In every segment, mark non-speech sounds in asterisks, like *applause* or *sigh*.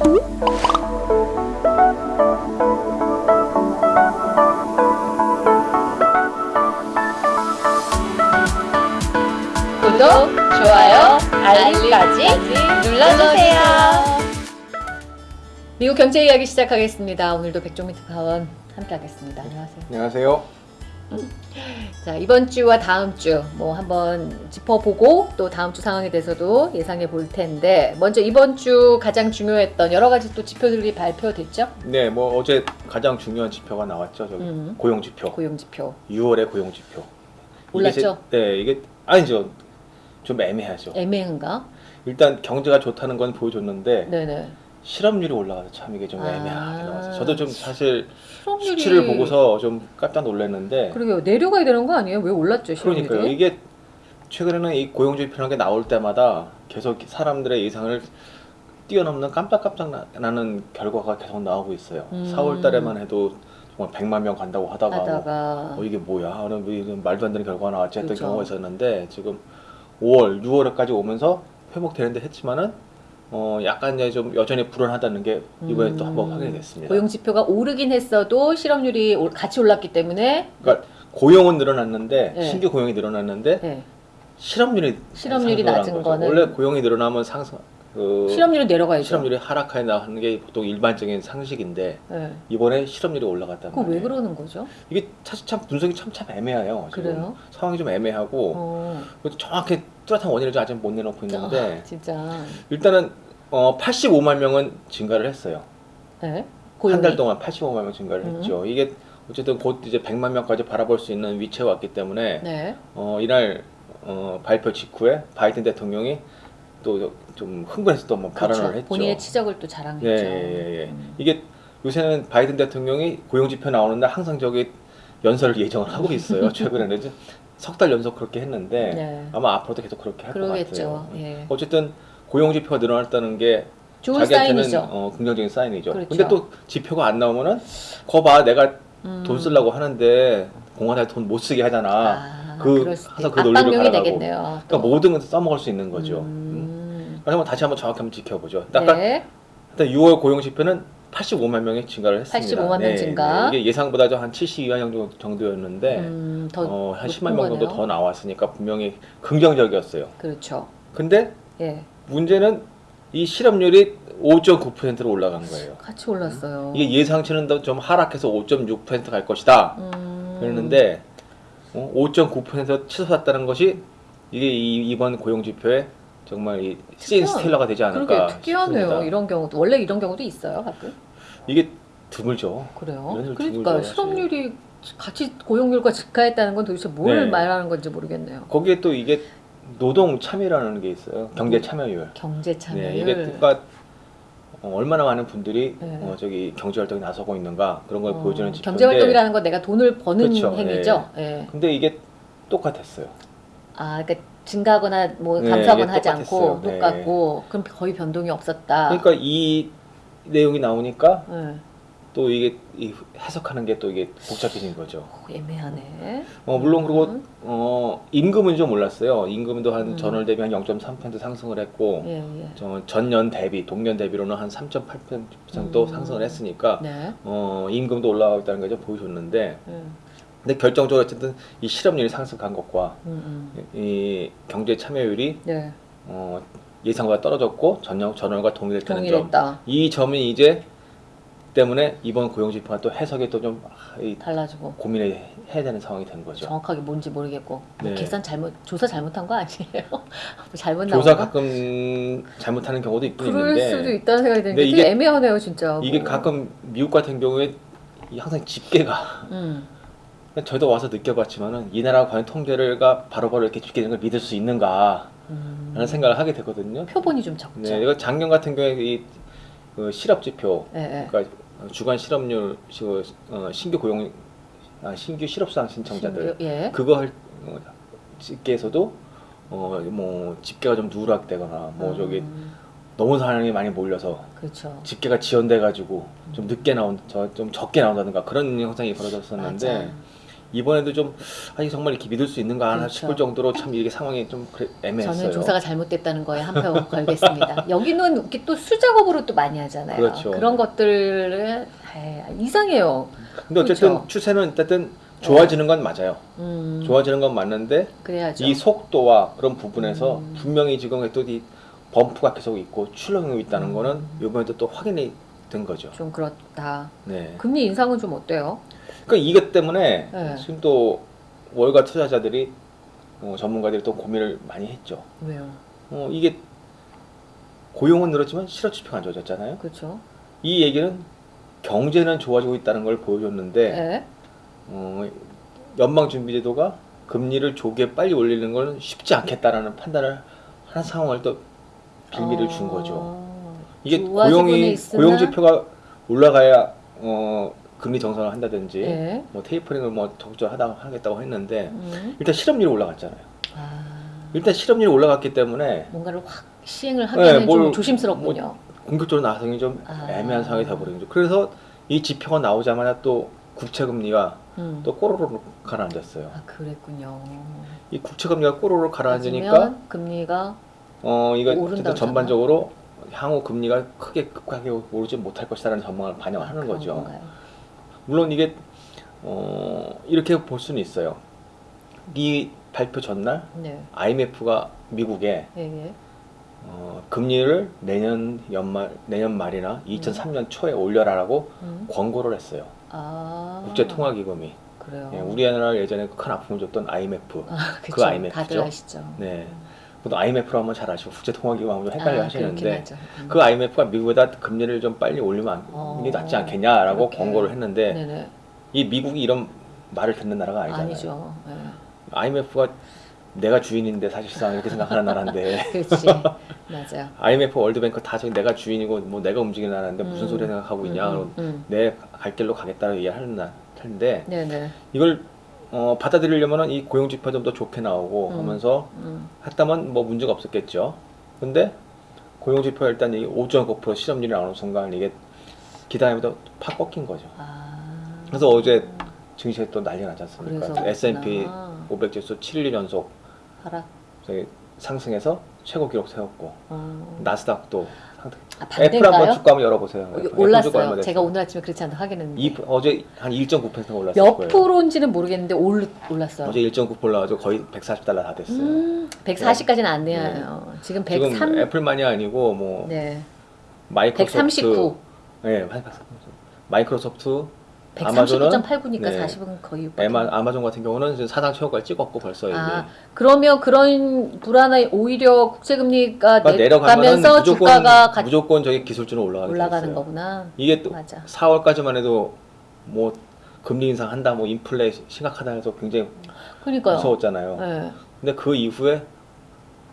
구독, 좋아요, 알림까지 눌러주세요. 미국 경제 이야기 시작하겠습니다. 오늘도 백종민 특파원 함께하겠습니다. 안녕하세요. 안녕하세요. *laughs* 자 이번 주와 다음 주 뭐 한번 짚어보고 또 다음 주 상황에 대해서도 예상해 볼 텐데 먼저 이번 주 가장 중요했던 여러 가지 또 지표들이 발표됐죠. 네, 뭐 어제 가장 중요한 지표가 나왔죠. 저기 음. 고용 지표. 고용 지표 6월의 고용 지표. 올랐죠? 이게, 제- 네, 이게 아니죠. 좀 애매하죠. 애매한가? 일단 경제가 좋다는 건 보여줬는데 네네. 실업률이 올라가서 참 이게 좀 아. 애매하게 나왔어요. 저도 좀 사실 실업률이 수치를 보고서 좀 깜짝 놀랐는데 그러게요 내려가야 되는 거 아니에요? 왜 올랐죠 실업률이? 그러니까요. 이게 최근에는 이 고용 지표라는 게 나올 때마다 계속 사람들의 예상을 뛰어넘는 깜짝깜짝 나- 나는 결과가 계속 나오고 있어요. 음. 4월 달에만 해도 정말 100만 명 간다고 하다가 뭐 하다가 어, 이게 뭐야? 그럼 뭐 이런 말도 안 되는 결과가 나왔지 했던 그렇죠. 경우가 있었는데 지금 5월, 6월까지 오면서 회복되는데 했지만은 어 약간 이제 좀 여전히 불안하다는 게 이번에 또 한번 음. 확인이 됐습니다. 고용 지표가 오르긴 했어도 실업률이 올- 같이 올랐기 때문에 그러니까 고용은 늘어났는데 네. 신규 고용이 늘어났는데 네. 실업률이 실업률이 상승을 낮은 거죠. 거는 원래 고용이 늘어나면 상승 그 실업률은 내려가야죠. 실업률이 하락해 나가는 게 보통 일반적인 상식인데 네. 이번에 실업률이 올라갔단 그거 왜 말이에요. 그러는 거죠? 이게 사실 참 분석이 참 참 애매해요. 그래요? 상황이 좀 애매하고 어. 정확히 뚜렷한 원인을 아직 못 내놓고 있는데 아, 진짜. 일단은 어, 85만 명은 증가를 했어요. 네. 한 달 동안 85만 명 증가를 음. 했죠. 이게 어쨌든 곧 이제 100만 명까지 바라볼 수 있는 위치에 왔기 때문에 네. 어, 이날 어, 발표 직후에 바이든 대통령이 또 좀 흥분해서 또 한번 발언을 그렇죠. 했죠. 본인의 치적을 또 자랑했죠. 예, 예, 예. 음. 이게 요새는 바이든 대통령이 고용지표 나오는 날 항상 저기 연설을 예정을 하고 있어요. *laughs* 최근에는 석달 연속 그렇게 했는데 네. 아마 앞으로도 계속 그렇게 할 것. 같아요. 예. 어쨌든 고용지표가 늘어났다는 게 좋은 자기한테는 사인이죠. 어, 긍정적인 사인이죠. 그렇죠. 근데 또 지표가 안 나오면은 거봐 내가 음. 돈 쓰려고 하는데 공화당에 돈 못 쓰게 하잖아. 아, 그- 항상 있- 그 논리를 가라가고. 되겠네요. 그러니까 또. 모든 걸 써먹을 수 있는 거죠. 음. 한번 다시 한번 정확히 한번 지켜보죠. 아까 네. 일단 6월 고용 지표는 85만 명이 증가를 했습니다. 85만 명 증가. 이게 예상보다 한 72만 명 정도였는데 음, 더 어, 한 높은 10만 명 정도. 더 나왔으니까 분명히 긍정적이었어요. 그렇죠. 근데 예. 문제는 이 실업률이 5.9%로 올라간 거예요. 같이 올랐어요. 이게 예상치는 더좀 하락해서 5.6%갈 것이다. 음. 그랬는데 어, 5.9% 치솟았다는 것이 이게 이, 이번 고용 지표에 정말 이씬 특이한- 스틸러가 되지 않을까 특이하네요. 싶습니다. 이런 경우도 원래 이런 경우도 있어요, 가끔. 이게 드물죠. 그래요. 그러니까 실업률이 같이 고용률과 증가했다는 건 도대체 뭘 네. 말하는 건지 모르겠네요. 거기에 또 이게 노동 참여라는 게 있어요. 경제 참여율. 경제 참여율. 네, 이게 그러니까 어, 얼마나 많은 분들이 네. 어, 저기 경제 활동에 나서고 있는가 그런 걸 어, 보여주는 지표인데 경제 활동이라는 건 내가 돈을 버는 그렇죠. 행위죠. 예. 근데 이게 똑같았어요. 아, 그러니까 증가하거나 뭐 네, 감소하거나 하지 않고 똑같았어요. 네. 똑같고 그럼 거의 변동이 없었다. 그러니까 이 내용이 나오니까 예. 또 이게 이 해석하는 게 또 이게 복잡해진 거죠. 오, 애매하네. 어 물론 그리고 음. 어 임금은 좀 올랐어요. 임금도 한 음. 전월 대비 한 0.3% 상승을 했고 예, 예. 저 전년 대비 동년 대비로는 한 3.8% 정도 음. 상승을 했으니까 네. 어 임금도 올라가고 있다는 거죠 보여줬는데 예. 근데 결정적으로 어쨌든 이 실업률이 상승한 것과 음, 음. 이 경제 참여율이 네. 어 예상보다 떨어졌고 전년 전월과 동일했다는 점. 동일했다. 이 점이 이제 때문에 이번 고용 지표가 또 해석이 또 좀 달라지고 고민을 해야 되는 상황이 된 거죠. 정확하게 뭔지 모르겠고 뭐 네. 계산 잘못 조사 잘못한 거 아니에요? 뭐 *laughs* 잘못 조사 나온 거? 가끔 잘못하는 경우도 있긴 그럴 있는데 수도 있다는 생각이 드는데 이게- 애매하네요 진짜. 이게 뭐. 가끔 미국 같은 경우에 이 항상 집계가 음. 저도 와서 느껴봤지만은 이 나라 과연 통계가 바로바로 이렇게 집계되는 걸 믿을 수 있는가 음. 라는 생각을 하게 되거든요. 표본이 좀 적죠. 네, 이거 작년 같은 경우에 이 그 실업 지표, 예, 예. 그러니까 주간 실업률, 시- 어, 신규 고용, 아, 신규 실업수당 신청자들 신규- 예. 그거 할 어, 집계에서도 어 뭐 집계가 좀 누락되거나 뭐 저기 음, 너무 사람이 많이 몰려서 그렇죠. 집계가 지연돼 가지고 좀 늦게 나온 저 좀 적게 나온다든가 그런 현상이 벌어졌었는데 맞아. 이번에도 좀 아니 정말 이렇게 믿을 수 있는가 그렇죠. 싶을 정도로 참 이게 상황이 좀 그래- 애매했어요. 저는 조사가 잘못됐다는 거에 한 표 걸겠습니다. *laughs* 여기는 이렇게 또 수작업으로 또 많이 하잖아요. 그렇죠. 런 것들을 에이, 이상해요. 근데 어쨌든 그렇죠. 추세는 어쨌든 좋아지는 건 맞아요. 음, 좋아지는 건 맞는데 그래야죠. 이 속도와 그런 부분에서 음. 분명히 지금 또 이 범프가 계속 있고 출렁이고 있다는 음. 거는 이번에도 또 확인이 된 거죠. 좀 그렇다. 네. 금리 인상은 좀 어때요? 그러니까 이것 때문에 네. 지금 또 월가 투자자들이 어, 전문가들이 또 고민을 많이 했죠. 왜요? 어, 이게 고용은 늘었지만 실업 지표가 안 좋아졌잖아요. 그렇죠. 이 얘기는 경제는 좋아지고 있다는 걸 보여줬는데 네. 어, 연방준비제도가 금리를 조기에 빨리 올리는 건 쉽지 않겠다라는 판단을 하는 상황을 또 빌미를 준 거죠. 어, 이게 고용이 고용 지표가 올라가야 어, 금리 정상을 한다든지 네. 뭐 테이퍼링을 뭐 적절하다 하겠다고 했는데 음. 일단 실업률이 올라갔잖아요. 아, 일단 실업률이 올라갔기 때문에 뭔가를 확 시행을 하기는 네, 뭘- 좀 조심스럽군요. 공격적으로 나서기 좀 아. 애매한 상황이 돼버린 거죠. 그래서 이 지표가 나오자마자 또 국채 금리가 음. 또 꼬로록 가라앉았어요. 아 그랬군요. 이 국채 금리가 꼬로록 가라앉으니까 금리가 어 이거 어쨌든 전반적으로 향후 금리가 크게 급하게 오르지 못할 것이라는 전망을 반영하는 그런 거죠. 건가요? 물론 이게 어 이렇게 볼 수는 있어요. 이 발표 전날 네. IMF가 미국에 예, 예. 어, 금리를 내년 연말 내년 말이나 2003년 초에 올려라라고 음. 권고를 했어요. 아. 국제통화기금이 그래요. 예, 우리나라 예전에 큰 아픔을 줬던 IMF. 아, 그쵸. IMF 죠? 다들 아시죠. 네. 또 IMF로 하면 잘 아시고 국제통화기금 하면 좀 헷갈려 아, 하시는데. 음. 그 IMF가 미국에다 금리를 좀 빨리 올리면 안- 어, 이게 낫지 않겠냐라고 그렇게. 권고를 했는데 네네. 이 미국이 이런 말을 듣는 나라가 아니잖아요. 아니죠. 예. IMF가 내가 주인인데 사실상 이렇게 생각하는 나라인데 *laughs* 그렇지. 맞아요. IMF 월드뱅크 다 저기 내가 주인이고 뭐 내가 움직이는 나라인데 무슨 음. 소리 생각하고 있냐 음, 음, 내갈 길로 가겠다고 나- 텐데 음. 네네. 이걸 어, 받아들이려면은 이 고용 지표 좀 더 좋게 나오고 음. 하면서 음. 했다면 뭐 문제가 없었겠죠. 근데 고용 지표 가 일단 이 5.9% 실업률이 나오는 순간 이게 기대보다 팍 꺾인 거죠. 아. 그래서 어제 증시에 또 난리 나지 않습니까? S&P 그렇구나. 500 지수 7일 연속 하락. 상승해서 최고 기록 세웠고 어. 나스닥도. 아, 애플 한번? 주가 한번 열어보세요. 애플 올랐어요. 제가 오늘 아침에 그렇지 않다 확인했는데. 이, 어제 한 1.9% 올랐을 몇. 프로인지는 모르겠는데 올, 올랐어요. 어제 1.9% 올라가지고 거의 140달러 다 됐어요. 음, 140까지는 안 돼요. 지금 103. 지금 애플만이 아니고 뭐 네. 마이크로소프트 139. 네, 마이크로소프트 139.89니까 네. 40은 거의 6 에마, 아마존 같은 경우는 지금 사상 최고까지 찍었고 벌써 이제 아, 그러면 그런 불안한 오히려 국채금리가 그러니까 내려가면서 무조건 주가가 같이 무조건 저기 기술주는 올라가게 올라가는 됐어요. 거구나. 이게 또 맞아. 4월까지만 해도 뭐 금리 인상 한다, 뭐 인플레 심각하다 해서 굉장히 그러니까요. 무서웠잖아요. 네. 근데 그 이후에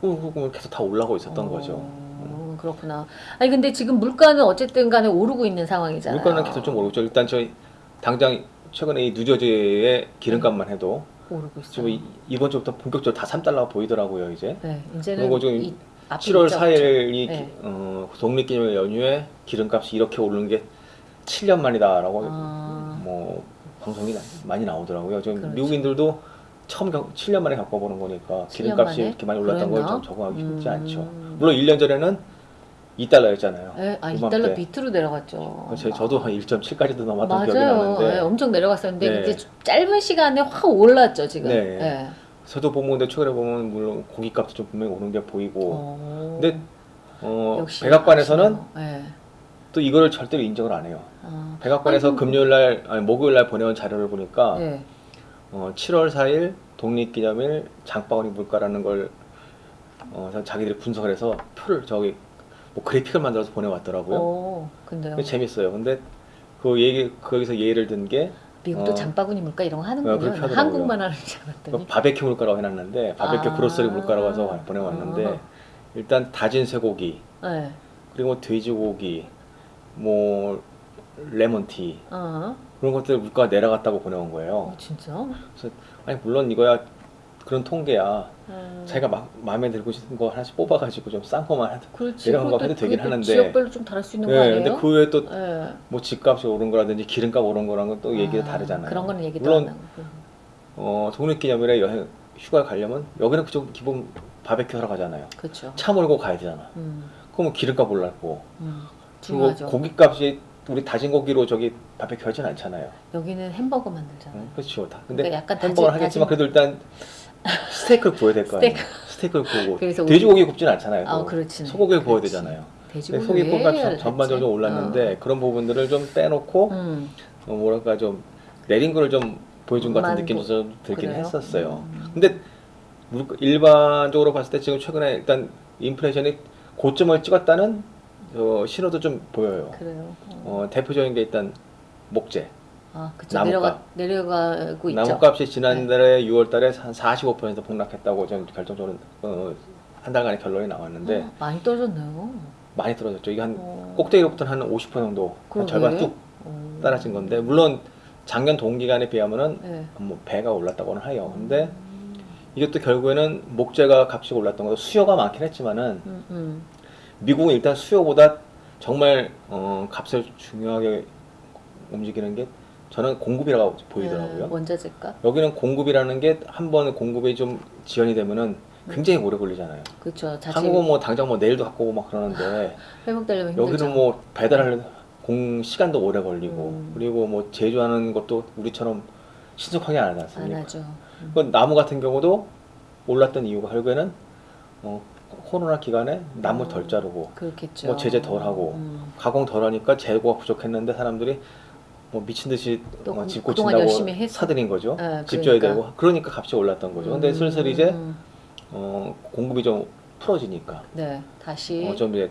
꾹꾹꾹 계속 다 올라오고 있었던 어, 거죠. 그렇구나. 아니 근데 지금 물가는 어쨌든 간에 오르고 있는 상황이잖아요. 물가는 계속 좀 오르죠. 일단 저희 당장 최근에 이 뉴저지의 기름값만 해도 오르고 있어요. 지금 이- 이번 주부터 본격적으로 다 3달러 보이더라고요 이제. 네, 이제는 그리고 지금 이 앞에 7월 있죠. 4일이 네. 어, 독립기념일 연휴에 기름값이 이렇게 오르는 게 7년 만이다라고 아, 뭐 방송이 나- 많이 나오더라고요. 지금 그렇죠. 미국인들도 처음 경, 7년 만에 겪어보는 거니까 7년 기름값이 만에? 이렇게 많이 올랐다는 걸 그랬나? 좀 적응하기 쉽지 음. 않죠. 물론 1년 전에는 2달러였잖아요. 네, 아 이맘때. 2달러 밑으로 내려갔죠. 제, 저도 한 1.7까지도 넘었던 기억이. 나는데 네, 엄청 내려갔었는데 네. 이제 짧은 시간에 확 올랐죠 지금. 네. 네. 저도 보면 근데 최근에 보면 물론 고기값도 좀 분명히 오른 게 보이고 어, 근데 어, 백악관에서는. 네. 또 이거를 절대로 인정을 안 해요. 아, 백악관에서 아이고. 금요일 날 아니 목요일 날 보내온 자료를 보니까 네. 어, 7월 4일 독립기념일 장바구니 물가라는 걸 어, 자기들이 분석을 해서 표를 저기 뭐 그래픽을 만들어서 보내왔더라고요. 어, 근데요. 근데 재밌어요. 근데 그 얘기 거기서 예를 든 게 미국도 어. 장바구니 물가 이런 거 어, 하는군요. 하더라고요. 한국만 하는 줄 알았더니. 바베큐 물가라고 해놨는데 바베큐 아. grocery 물가라고 해서 보내왔는데 아. 일단 다진 쇠고기 네. 그리고 돼지고기 뭐 레몬티 어. 그런 것들 물가가 내려갔다고 보내온 어, 거예요. 진짜? 아니 물론 이거야 그런 통계야. 음. 자기가 막 마음에 들고 싶은 거 하나씩 뽑아가지고 좀 싼 거만 해도 그렇지. 내려간 거 해도 되긴 하는데. 지역별로 좀 다를 수 있는 거 네, 아니에요? 근데 그 외에 또뭐 네. 집값이 오른 거라든지 기름값 오른 거랑 은 또 얘기가 아, 다르잖아요. 그런 거는 얘기도 물론 안 하고. 어, 독립기념일에 여행 휴가 가려면 여기는 그쪽 기본 바베큐 하러 가잖아요. 그렇죠. 차 몰고 가야 되잖아. 음, 그러면 기름값 올랐고 음, 그리고. 고기값이 우리 다진 고기로 저기 바베큐 하진 않잖아요. 여기는 햄버거 만들잖아요. 응? 그렇죠. 다. 근데 그러니까 약간 햄버거를 다진- 하겠지만 그래도 일단 스테이크를 구워야 될 거 아니에요. 스테이크. 스테이크를 구우고 *laughs* 돼지고기 굽진 않잖아요. 아. 소고기를 구워야. 되잖아요. 소고기 해야 전반적으로? 올랐는데 그런 부분들을 좀 빼놓고 어. 음, 어, 뭐랄까 좀 내린 거를 좀 보여준 것 같은 만 느낌이 보- 좀 들긴 그래요? 했었어요. 음. 근데 물- 일반적으로 봤을 때 지금 최근에 일단 인플레이션이 고점을 찍었다는 어, 신호도 좀 보여요. 그래요. 어. 어, 대표적인 게 일단 목재. 아, 그쵸. 내려가 내려가고 있죠. 네. 나무값이 지난달에 6월달에 한 45% 폭락했다고 좀 결정적으로 어, 한 달간의 결론이 나왔는데 어, 많이 떨어졌네요. 많이 떨어졌죠. 이게 한 어. 꼭대기로부터 한50% 정도, 한. 절반 뚝 어. 떨어진 건데 물론 작년 동기간에 비하면은 네. 뭐 배가 올랐다고는 해요. 근데 음, 이것도 결국에는 목재가 값이 올랐던 것도 수요가 많긴 했지만은 음, 음. 미국은 일단 수요보다 정말 어, 값을 중요하게 움직이는 게 저는 공급이라고 보이더라고요. 네, 원자재값. 여기는 공급이라는 게 한 번 공급이 좀 지연이 되면은 굉장히 오래 걸리잖아요. 그렇죠. 자체 한국은 뭐 당장 뭐 내일도 갖고 오고 막 그러는데 *laughs* 회복되려면 힘들죠. 여기는 뭐 배달하는 공 시간도 오래 걸리고 음. 그리고 뭐 제조하는 것도 우리처럼 신속하게 안 하지 안 않습니까? 하죠. 음. 그 나무 같은 경우도 올랐던 이유가 결국에는 어, 코로나 기간에 나무 음. 덜 자르고 그렇겠죠. 뭐 제재 덜 하고 음. 가공 덜 하니까 재고가 부족했는데 사람들이 뭐 미친 듯이 또 어, 집 고친다고 사들인 거죠. 네, 집 그러니까. 되고 그러니까 값이 올랐던 거죠. 근데 음. 슬슬 이제 어, 공급이 좀 풀어지니까 네 다시 어, 좀 이제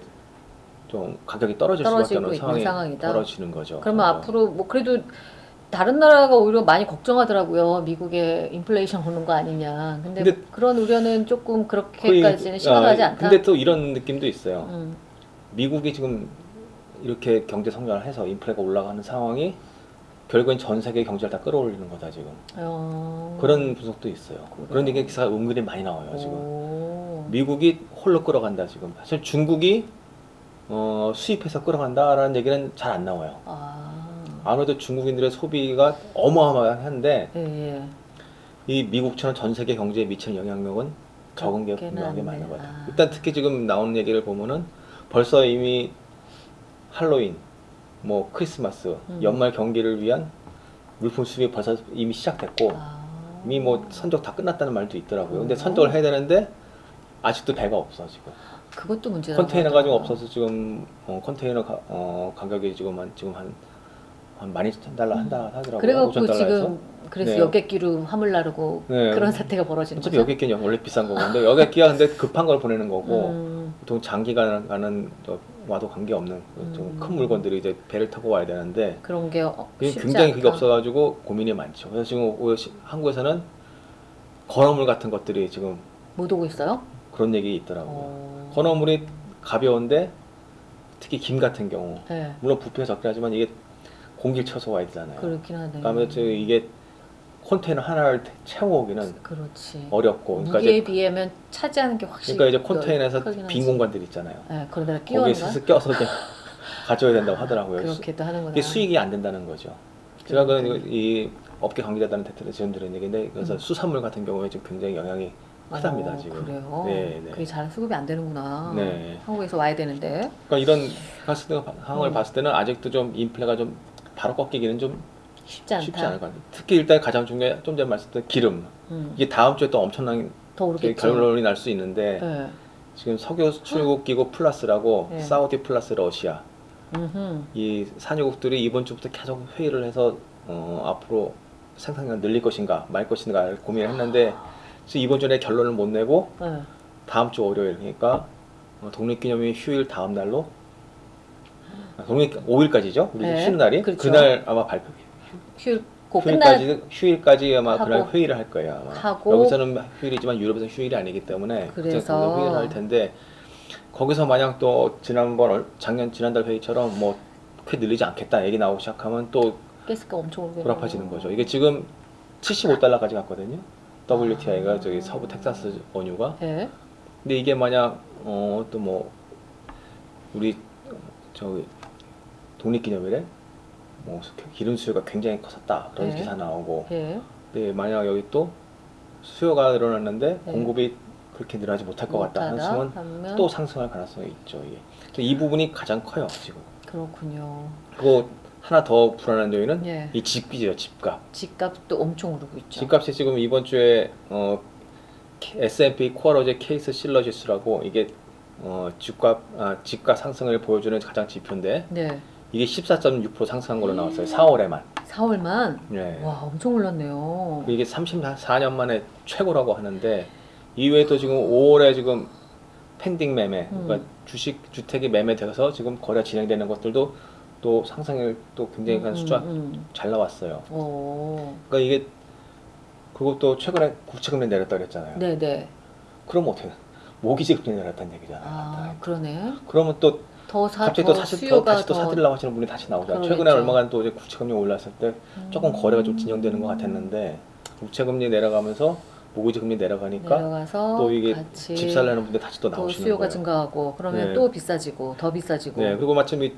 좀 가격이 떨어질 수밖에 없는 상황이 상황이다. 벌어지는 거죠. 그러면 그래서 앞으로 뭐 그래도 다른 나라가 오히려 많이 걱정하더라고요. 미국에 인플레이션 오는 거 아니냐. 근데, 근데 그런 우려는 조금 그렇게까지는 심각하지 아, 않다. 근데 또 이런 느낌도 있어요. 음, 미국이 지금 이렇게 경제 성장을 해서 인플레가 올라가는 상황이 결국엔 전 세계 경제를 다 끌어올리는 거다 지금. 어... 그런 분석도 있어요. 그래요? 그런 얘기 기사가 은근히 많이 나와요 지금. 오. 미국이 홀로 끌어간다 지금. 사실 중국이 어, 수입해서 끌어간다라는 얘기는 잘 안 나와요. 아, 아무래도 중국인들의 소비가 어마어마한데 예, 예. 이 미국처럼 전 세계 경제에 미치는 영향력은 적은 게 분명하게. 많은 거죠. 아. 일단 특히 지금 나오는 얘기를 보면은 벌써 이미 할로윈, 뭐 크리스마스, 음. 연말 경기를 위한 물품 수입이 벌써 이미 시작됐고 아. 이미 뭐 선적 다 끝났다는 말도 있더라고요. 근데 오. 선적을 해야 되는데 아직도 배가 없어 지금. 그것도 문제다. 컨테이너가 지금 없어서 지금 어, 컨테이너 가, 어, 가격이 지금 한 지금 한, 한 12,000달러 한다 하더라고요. 그래갖고 5,000달러에서. 지금 그래서 네. 여객기로 화물 나르고 네. 그런 사태가 벌어지는 어차피 거죠. 여객기는 원래 비싼 거고 근데 여객기가 근데 급한 걸 보내는 거고 음, 보통 장기간 가는 저 와도 관계없는 좀 음. 큰 물건들이 이제 배를 타고 와야 되는데 그런 게 어, 굉장히 그게. 없어가지고 고민이 많죠. 그래서 지금 오히려 한국에서는 건어물 같은 것들이 지금 못 오고 있어요? 그런 얘기 있더라고요. 어. 건어물이 가벼운데 특히 김 같은 경우 네, 물론 부피가 적긴 하지만 이게 공기를 쳐서 와야 되잖아요. 그렇긴 하네. 그러니까 저 이게 컨테이너 하나를 채워오기는 그렇지. 어렵고 그러니까 무게에 이제 비하면 차지하는 게 확실히 그러니까 이제 컨테이너에서 크긴 빈. 공간들 있잖아요. 네, 그러다가 거기에 끼워는 스스 껴서 *laughs* 가져야 된다고 하더라고요. 그렇게도 하는구나. 이게 수익이 안 된다는 거죠. 제가 그러니까. 그이 업계 관계자들한테 들은 얘기인데 그래서 음. 수산물 같은 경우에 지금 굉장히 영향이 크답니다 어, 지금. 그래요? 네, 네. 그게 잘 수급이 안 되는구나. 네. 한국에서 와야 되는데. 그러니까 이런 봤을 때 상황을 음. 봤을 때는 아직도 좀 인플레가 좀 바로 꺾이기는 좀 쉽지 않다. 쉽지 않을 것 같아요. 특히 일단 가장 중요한 좀 전에 말씀드린 기름. 음, 이게 다음 주에 또 엄청난 더 오르겠죠. 결론이 날 수 있는데 네. 지금 석유 수출국 기구 플러스라고 네. 사우디 플러스 러시아 음흠. 이 산유국들이 이번 주부터 계속 회의를 해서 어, 앞으로 생산량 늘릴 것인가 말 것인가 고민을 했는데 지금 이번 주에 결론을 못 내고 네. 다음 주 월요일 그러니까 어, 독립기념일 휴일 다음 날로 아, 독립 5일까지죠 우리 네, 쉬는 날이 그렇죠. 날 아마 발표 휴일 고 끝날 휴일까지 휴일까지 아마 그날 회의를 할 거예요 아마 하고, 여기서는 휴일이지만 유럽에서는 휴일이 아니기 때문에 그래서 회의를 할 텐데 거기서 만약 또 지난번 얼- 작년 지난달 회의처럼 뭐 크게 늘리지 않겠다 얘기 나오기 시작하면 또 가스가 엄청. 불합해지는 거죠. 이게 지금 75달러까지 갔거든요. WTI가 아. 저기 서부 텍사스 원유가. 네. 근데 이게 만약 어 또 뭐 우리 저기 독립기념일에 뭐 기름 수요가 굉장히 컸었다 그런 네. 기사 나오고 네. 네, 만약 여기 또 수요가 늘어났는데 네. 공급이 그렇게 늘어나지 못할 것 같다 하시면 하면 또 상승할 가능성이 있죠. 이게. 그래서 이 부분이 가장 커요 지금. 그렇군요. 그리고 하나 더 불안한 요인은 예. 이 집비죠 집값. 집값도 엄청 오르고 있죠. 집값이 지금 이번 주에 어, S&P 코어로제 케이스 실러 지수라고 이게 어, 집값 아, 집값 상승을 보여주는 가장 지표인데 네. 이게 14.6% 상승한 걸로 나왔어요. 4월에만. 4월만 네. 와 엄청 올랐네요. 이게 34년 만에 최고라고 하는데 이외에도 지금 5월에 지금 펜딩 매매, 음. 그러니까 주식 주택이 매매돼서 지금 거래 진행되는 것들도 또 상승을 또 굉장히 한 숫자 음. 잘 나왔어요. 오. 그러니까 이게 또 최근에 국채금리 내렸다 그랬잖아요. 네네. 그럼 어떻게 모기지 금리 내렸다는 얘기잖아요. 아 그러네. 그러면 또 더 사, 갑자기 더또 사실 더 다시 또 사들라고 하시는 분이 다시 나오잖아요. 최근에 얼마간 또 이제 국채금리 올랐을 때 조금 음. 거래가 좀 진정되는 것 같았는데 국채금리 내려가면서 모기지 금리 내려가니까 내려가서 또 이게 집 살려는 분들 다시 또또 나오시는 수요가 거예요. 증가하고 그러면 네. 또 비싸지고 더 비싸지고. 네, 그리고 마침 이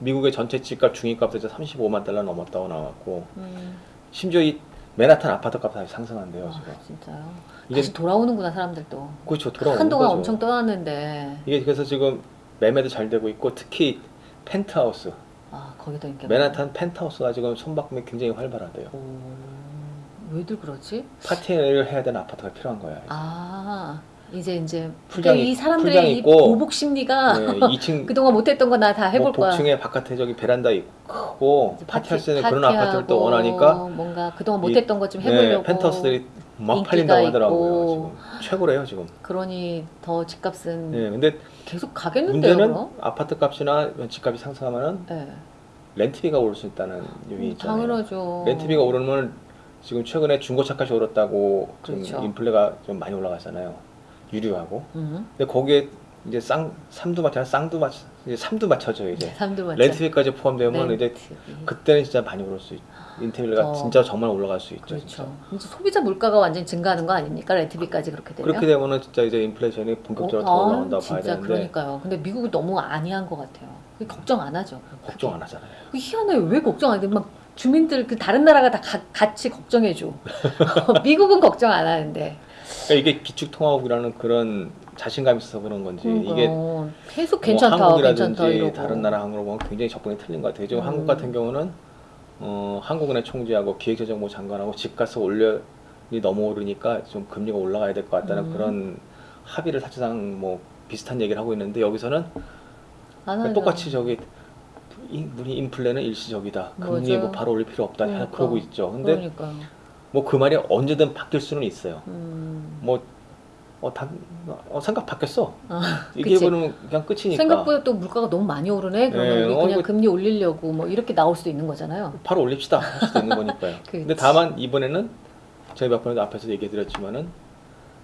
미국의 전체 집값 중위값도 이제 35만 달러 넘었다고 나왔고 음. 심지어 이 맨하탄 아파트 값이 상승한대요 아, 지금. 진짜요. 다시 돌아오는구나 사람들도. 그렇죠 돌아오는 한동안 거죠. 엄청 떠났는데 이게 그래서 지금 매매도 잘 되고 있고 특히 펜트하우스 아 거기다 인기 맨하탄 펜트하우스가 지금 손바꿈이 굉장히 활발하대요. 오, 왜들 그러지? 파티를 해야 되는 아파트가 필요한 거야. 아 이제 이제 풀장 이 있- 사람들의 이 보복 심리가 네, *laughs* 2층 그동안 못했던 거 나 다 해볼 뭐 거야. 복층에 바깥에 저기 베란다 있고 크고 이제 파티할 수 있는 그런 아파트를 또 원하니까 뭔가 그동안 이- 못했던 것좀 네, 해보려고 펜트하우스들이 막 팔린다고 하더라고요. 지금 최고래요 지금. 그러니 더 집값은 네, 근데 계속 가겠는데요. 문제는 그럼? 아파트 값이나 집값이 상승하면은 네. 렌트비가 오를 수 있다는 요인이 음, 있잖아요. 당연하죠. 렌트비가 오르면 지금 최근에 중고차값이 오랐다고 그렇죠. 인플레가 좀 많이 올라갔잖아요. 유류하고. 음. 근데 거기에 이제 쌍 삼두마차 쌍두마차 이제 삼두마차죠 이제. 삼두 맞죠. 렌트비까지 포함되면 이제 렌트비. 그때는 진짜 많이 오를 수 있. 인테리어가 어. 진짜 정말 올라갈 수 있죠. 그렇죠. 진짜. 이제 소비자 물가가 완전히 증가하는 거 아닙니까? 렌트비까지 그렇게 되면. 그렇게 되면은 진짜 이제 인플레이션이 본격적으로 더 어, 올라온다고 봐야 진짜 되는데 그러니까요. 근데 미국이 너무 안이한 것 같아요. 걱정 안 하죠. 걱정 안 하잖아요. 그 희한해. 왜 걱정 안 해? 막 주민들 그 다른 나라가 다 가- 같이 걱정해 줘. *laughs* 미국은 걱정 안 하는데. 그러니까 이게 기축통화국이라는 그런 자신감이 있어서 그런 건지 이게 그러니까 계속 뭐 괜찮다, 한국이라든지 괜찮다. 다른 나라 항으로 보면 굉장히 접근이 틀린 것 같아요. 지금 음. 한국 같은 경우는 어, 한국은행 총재하고 기획재정부 장관하고 집값을 올려이 너무 오르니까 좀 금리가 올라가야 될 것 같다는 음. 그런 합의를 사실상 뭐 비슷한 얘기를 하고 있는데 여기서는 안 하죠. 똑같이 저기 이- 우리 인플레는 일시적이다. 금리. 뭐 바로 올릴 필요 없다. 그러니까. 그러고 있죠. 근데. 뭐 그 말이 언제든 바뀔 수는 있어요. 음. 뭐 어, 다, 어, 생각 바뀌었어. 아, 이게 그치. 보면 그냥 끝이니까. 생각보다 또 물가가 너무 많이 오르네. 그러면 네, 우리 어, 그냥 이거- 금리 올리려고 뭐 이렇게 나올 수도 있는 거잖아요. 바로 올립시다 할 수도 있는 거니까요. *laughs* 근데. 다만 이번에는 저희 몇 번에도 앞에서 얘기해드렸지만은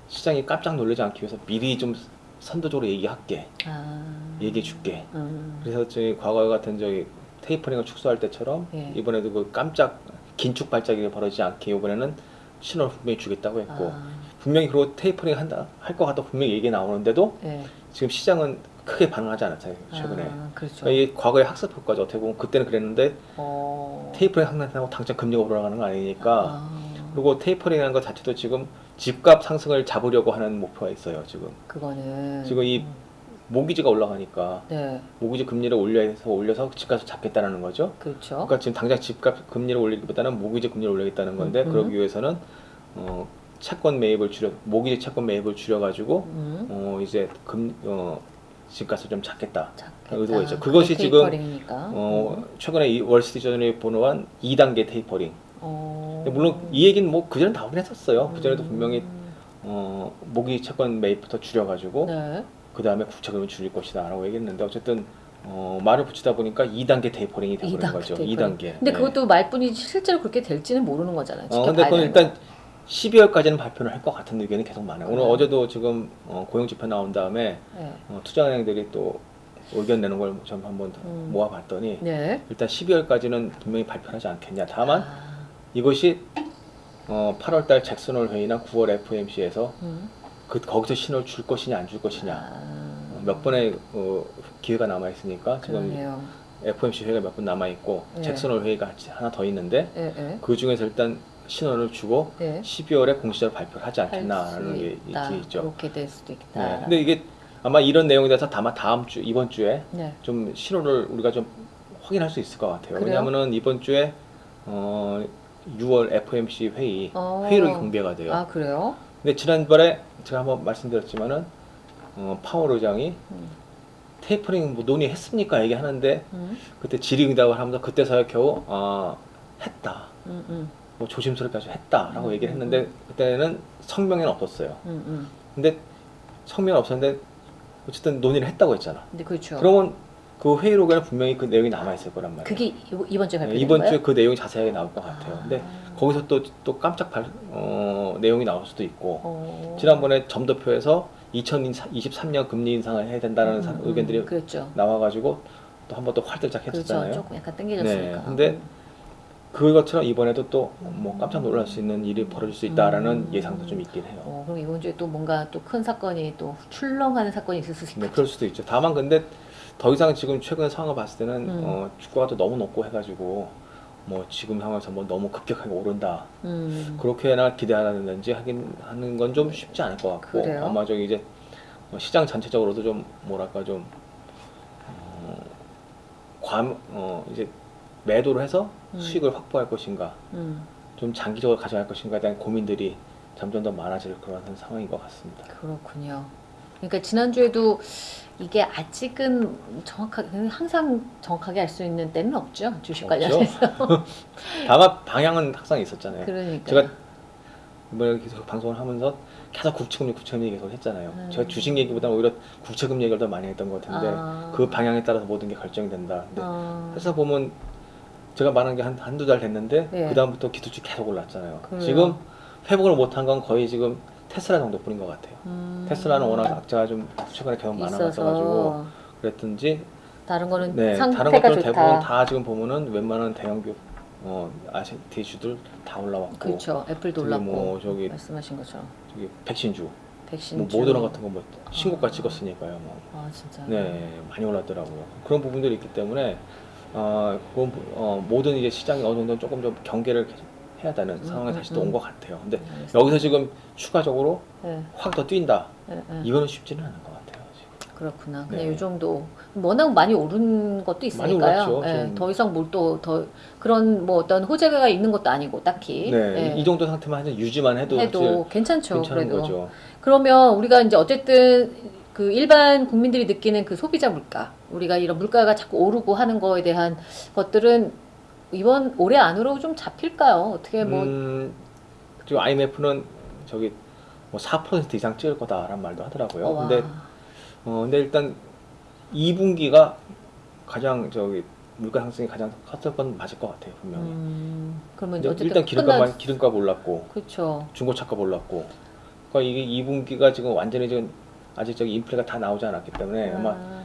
시장이 깜짝 놀라지 않기 위해서 미리 좀 선도적으로 얘기할게, 아. 얘기해줄게. 음. 그래서 저희 과거 같은 저기 테이퍼링을 축소할 때처럼 예. 이번에도 그 깜짝 긴축 발작이 벌어지지 않게 이번에는 신호를 분명히 주겠다고 했고 아, 분명히 그리고 테이퍼링 한다 할 것 같다 분명히 얘기 나오는데도 예. 지금 시장은 크게 반응하지 않았어요 최근에. 아, 그렇죠. 그러니까 이 과거의 학습 효과죠. 어떻게 보면 그때는 그랬는데 어. 테이퍼링 한다고 당장 금리가 올라가는 거 아니니까 아, 그리고 테이퍼링이라는 것 자체도 지금 집값 상승을 잡으려고 하는 목표가 있어요. 지금 그거는 지금 이 모기지가 올라가니까 네, 모기지 금리를 올려서 올려서 집값을 잡겠다는 거죠. 그렇죠. 그러니까 지금 당장 집값 금리를 올리기보다는 모기지 금리를 올리겠다는 건데 음. 그러기 위해서는 어, 채권 매입을 줄여 모기지 채권 매입을 줄여가지고 음. 어, 이제 금 어, 집값을 좀 잡겠다. 작겠다. 의도가 있죠. 그것이 지금, 테이퍼링이니까. 어, 음. 최근에 이 월스트리트저널이 보도한 2단계 테이퍼링. 어. 물론 이 얘기는 뭐 그전에 나오긴 했었어요. 그전에도 음. 분명히 어, 모기지 채권 매입부터 줄여가지고 네. 그 다음에 국채금을 줄일 것이다라고 얘기했는데 어쨌든 어, 말을 붙이다 보니까 2단계 테이퍼링이 되버린 2단계 거죠. 테이퍼링. 2단계. 근데 그것도 말뿐이 실제로 그렇게 될지는 모르는 거잖아요. 어, 근데 그건 일단 12월까지는 발표를 할 것 같은 의견이 계속 많아요. 오늘 네. 어제도 지금 어, 고용 지표 나온 다음에 거. 네. 어, 투자은행들이 또 의견 내는 걸 좀 한번 음. 모아봤더니 네. 일단 12월까지는 분명히 발표하지 않겠냐. 다만 아, 이것이 어, 8월달 잭슨홀 회의나 9월 FOMC에서 음. 그 거기서 신호를 줄 것이냐 안 줄 것이냐 아, 어, 몇 번의 어, 기회가 남아 있으니까 지금 그러네요. FOMC 회의가 몇 번 남아 있고 예. 잭슨홀 회의가 하나 더 있는데 예, 예. 그 중에서 일단 신호를 주고 네. 12월에 공시적으로 발표를 하지 않겠나라는 게 있죠. 그렇게 될 수도 있다. 네. 근데 이게 아마 이런 내용에 대해서 아마 다음 주 이번 주에 네. 좀 신호를 우리가 좀 확인할 수 있을 것 같아요. 그래요? 왜냐하면은 이번 주에 어 6월 FOMC 회의 어. 회의록이 공개가 돼요. 아 그래요? 근데 지난번에 제가 한번 말씀드렸지만은 어, 파월 의장이 음. 테이퍼링 뭐 논의했습니까 얘기하는데 음. 그때 질의응답을 하면서 그때서야 겨우 아 했다. 음. 음. 뭐 조심스럽게 아주 했다라고 음, 얘기를 음, 했는데 그때는 성명에는 없었어요. 음. 음. 근데 성명은 없었는데 어쨌든 논의를 했다고 했잖아. 근데 그렇죠. 그러면 그 회의록에는 분명히 그 내용이 남아 있을 거란 말이에요. 그게 이- 이번 주에 네, 발표된 이번 거예요? 주에 그 내용이 자세하게 나올 것 같아요. 근데 아. 거기서 또 또 깜짝 발, 어, 내용이 나올 수도 있고 어. 지난번에 점도표에서 2023년 금리 인상을 해야 된다는 사- 음, 음, 의견들이 그렇죠. 나와가지고 또 한 번 또 활들짝 그렇죠. 했었잖아요. 조금 약간 땡겨졌으니까. 네, 근데 그것처럼 이번에도 또 뭐 깜짝 놀랄 수 있는 일이 벌어질 수 있다라는 음. 예상도 좀 있긴 해요. 어, 그럼 이번 주에 또 뭔가 또 큰 사건이 또 출렁하는 사건이 있을 수 네, 있겠죠. 그럴 수도 있죠. 다만 근데 더 이상 지금 최근 상황을 봤을 때는 음. 어, 주가가 또 너무 높고 해가지고 뭐 지금 상황에서 뭐 너무 급격하게 오른다 음. 그렇게나 기대하는지 하긴 하는 건 좀 쉽지 않을 것 같고 그래요? 아마 저기 이제 뭐 시장 전체적으로도 좀 뭐랄까 좀 어, 관, 어, 이제 매도를 해서 음. 수익을 확보할 것인가 음. 좀 장기적으로 가져갈 것인가에 대한 고민들이 점점 더 많아질 그런 상황인 것 같습니다. 그렇군요. 그러니까 지난주에도 이게 아직은 정확하게 항상 정확하게 알 수 있는 때는 없죠 주식 관련해서. *laughs* 다만 방향은 항상 있었잖아요. 그러니까. 제가 이번에 계속 방송을 하면서 계속 국채금리 국채금리 계속 했잖아요. 음. 제가 주식 얘기보다는 오히려 국채금리 얘기를 더 많이 했던 것 같은데 아. 그 방향에 따라서 모든 게 결정이 된다. 근데 어. 해서 보면 제가 말한 게 한 한두 달 됐는데 네. 그 다음부터 기술주 계속 올랐잖아요. 그래요. 지금 회복을 못한 건 거의 지금 테슬라 정도뿐인 것 같아요. 음. 테슬라는 워낙 악재가 좀 최근에 계속 많아가지고 그랬든지 다른 거는 네 다른 것들은 좋다. 대부분 다 지금 보면은 웬만한 대형 교 어 아시티 주들 다 올라왔고 그렇죠. 애플도 올랐고 뭐 저기 말씀하신 것처럼 저기 백신주 백신 뭐 모더나 같은 거뭐 신고가 찍었으니까요. 뭐. 아 진짜. 네, 많이 올랐더라고요. 그런 부분들이 있기 때문에 어, 그건, 어, 모든 이제 시장이 어느 정도 조금 좀 경계를 계속 해야 되는 음, 상황에 음, 다시 또 음. 온것 같아요. 근데 알겠습니다. 여기서 지금 추가적으로 네, 확더 뛴다. 네, 네. 이거는 쉽지는 않은 것 같아요. 지금. 그렇구나. 그냥 네. 이 정도 워낙 많이 오른 것도 있으니까요. 예, 좀. 더 이상 뭘 또 더 그런 뭐 어떤 호재가 있는 것도 아니고 딱히 네, 예, 이 정도 상태만 유지만 해도, 해도 괜찮죠. 괜찮은 그래도 거죠. 그러면 우리가 이제 어쨌든 그 일반 국민들이 느끼는 그 소비자 물가, 우리가 이런 물가가 자꾸 오르고 하는 거에 대한 것들은 이번 올해 안으로 좀 잡힐까요? 어떻게 뭐 음, 지금 IMF는 저기 뭐 4% 이상 찍을 거다라는 말도 하더라고요. 어, 와. 근데 어, 근데 일단 2분기가 가장 저기 물가 상승이 가장 컸을 건 맞을 것 같아요 분명히. 음, 그러면 일단 기름값 끝나- 기름값 올랐고 그렇죠. 중고차값 올랐고. 그러니까 이게 2분기가 지금 완전히 지금 아직 저기 인플레가 다 나오지 않았기 때문에 아마 아,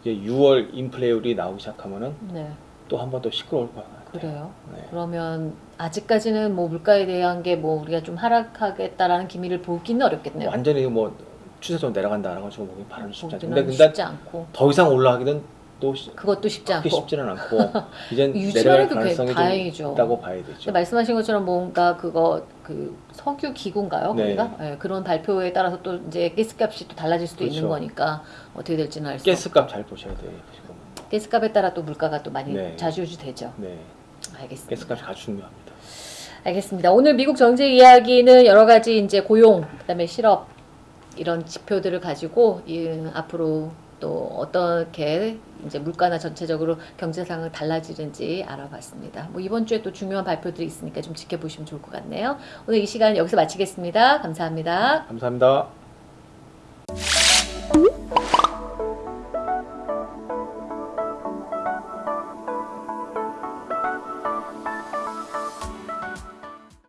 이제 6월 인플레율이 나오기 시작하면은 네, 또 한 번 더 시끄러울 것 같아요. 그래요. 네. 그러면 아직까지는 뭐 물가에 대한 게 뭐 우리가 좀 하락하겠다라는 기미를 보기는 어렵겠네요. 완전히 뭐 추세적으로 내려간다라고 가지고 보기 바라는 쉽지 않죠. 근데 쉽지 않고 더 이상 올라가기는 또 시- 그것도 쉽지 않고 쉽지는 않고 *laughs* 유지만 내려갈 가능성이 다행이죠. 좀 있다고 봐야 되죠. 말씀하신 것처럼 뭔가 그거 그 석유 기구인가요? 네. 거기가 예, 그런 발표에 따라서 또 이제 가스값이 또 달라질 수도 있는 그렇죠. 거니까 어떻게 될지는 알 수. 없고 가스값 잘 보셔야 돼요. 지금. 가스값에 따라 또 물가가 또 많이 네. 좌지우지되죠. 네, 알겠습니다. 가스값이 아주 중요합니다. 알겠습니다. 오늘 미국 정책 이야기는 여러 가지 이제 고용, 그다음에 실업 이런 지표들을 가지고 이, 앞으로 또 어떻게 이제 물가나 전체적으로 경제 상황 달라지는지 알아봤습니다. 뭐 이번 주에 또 중요한 발표들이 있으니까 좀 지켜보시면 좋을 것 같네요. 오늘 이 시간 여기서 마치겠습니다. 감사합니다. 감사합니다.